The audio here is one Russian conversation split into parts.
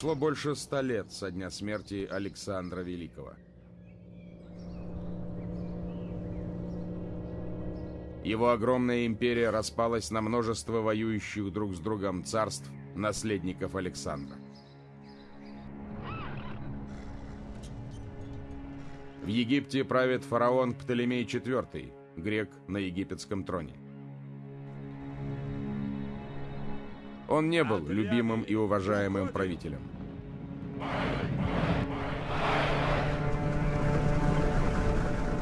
Прошло больше ста лет со дня смерти Александра Великого. Его огромная империя распалась на множество воюющих друг с другом царств, наследников Александра. В Египте правит фараон Птолемей IV, грек на египетском троне. Он не был любимым и уважаемым правителем.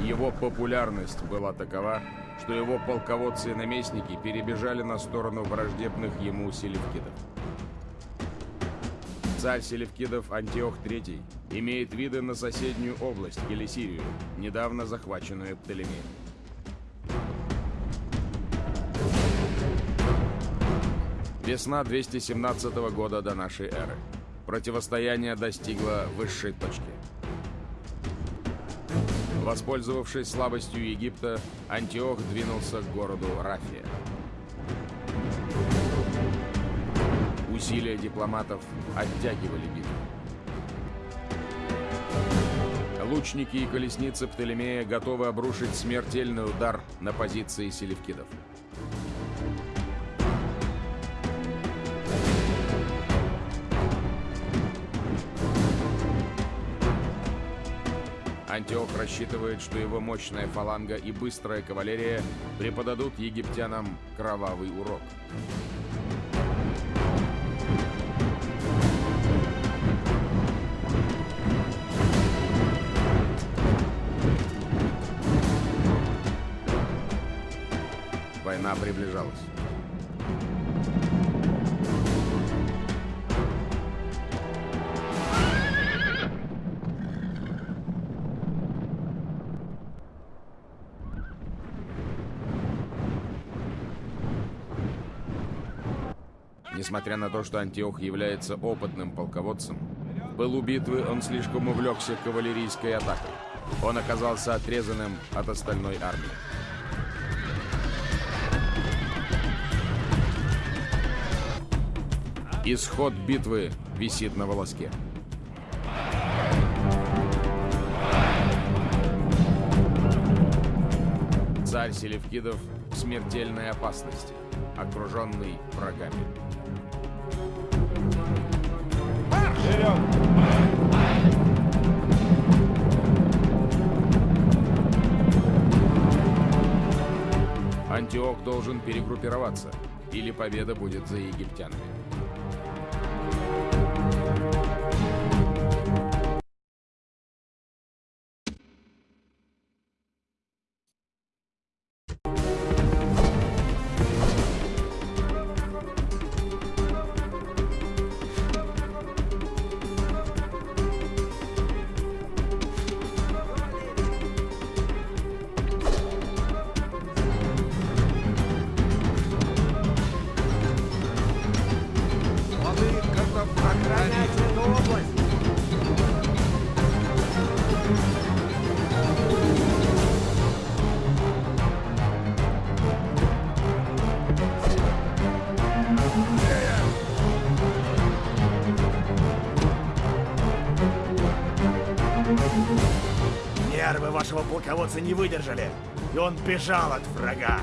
Его популярность была такова, что его полководцы и наместники перебежали на сторону враждебных ему селевкидов. Царь селевкидов Антиох III имеет виды на соседнюю область, Келесирию, недавно захваченную Птолемеем. Весна 217 года до нашей эры. Противостояние достигло высшей точки. Воспользовавшись слабостью Египта, Антиох двинулся к городу Рафия. Усилия дипломатов оттягивали битву. Лучники и колесницы Птолемея готовы обрушить смертельный удар на позиции селевкидов. Антиох рассчитывает, что его мощная фаланга и быстрая кавалерия преподадут египтянам кровавый урок. Война приближалась. Несмотря на то, что Антиох является опытным полководцем, в пылу битвы он слишком увлекся кавалерийской атакой. Он оказался отрезанным от остальной армии. Исход битвы висит на волоске. Царь Селевкидов в смертельной опасности, окруженный врагами. Антиох должен перегруппироваться, или победа будет за египтянами. Нервы вашего полководца не выдержали, и он бежал от врага.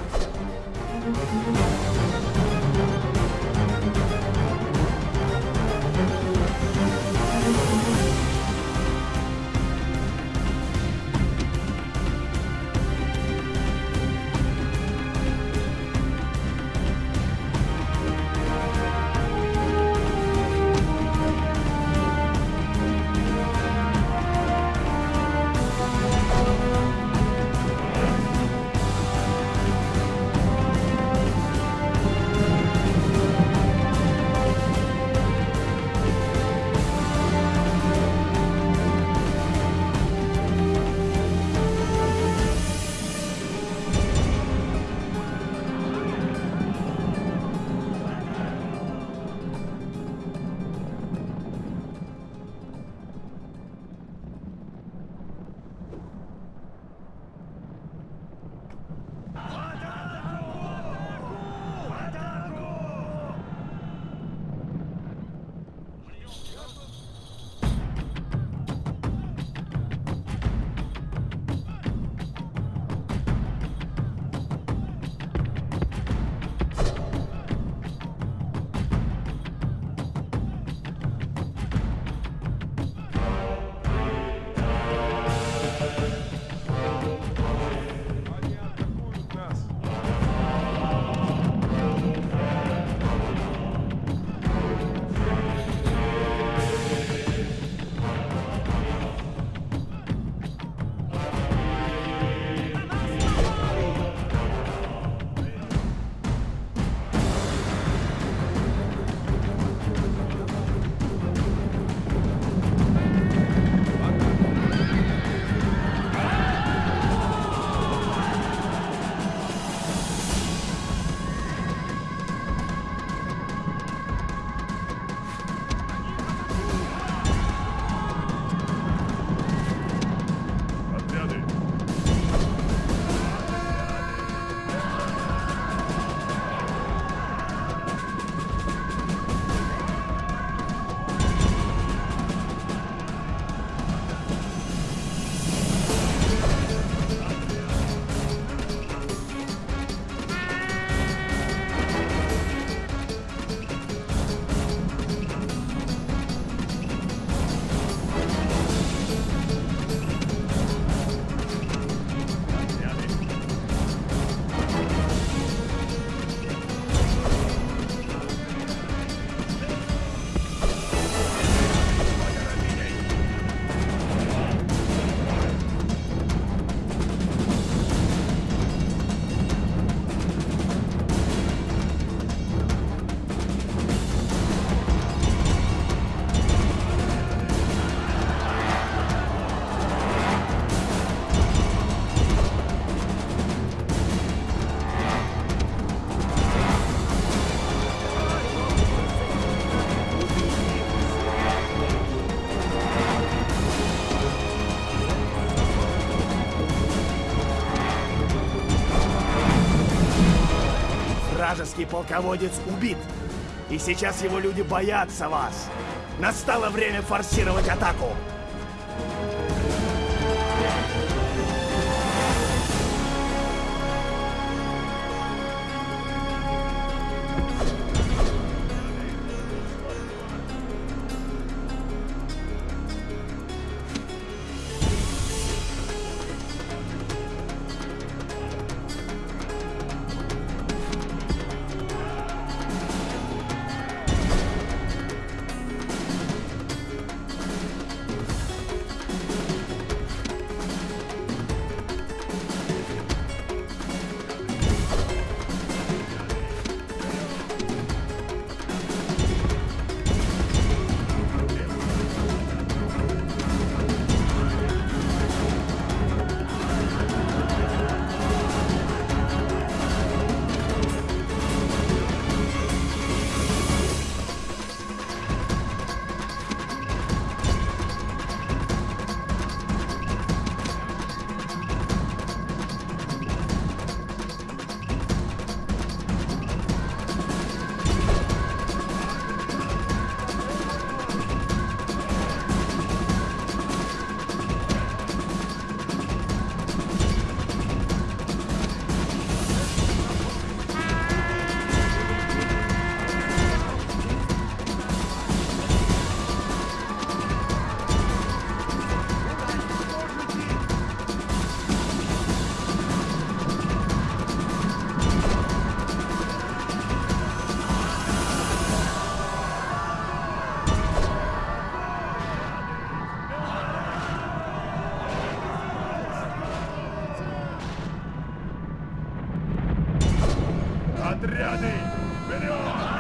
Вражеский полководец убит. И сейчас его люди боятся вас. Настало время форсировать атаку. Отряды! Вперед!